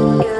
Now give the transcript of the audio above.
Yeah.